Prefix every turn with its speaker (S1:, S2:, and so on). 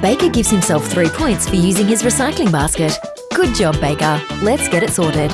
S1: Baker gives himself three points for using his recycling basket. Good job, Baker. Let's get it sorted.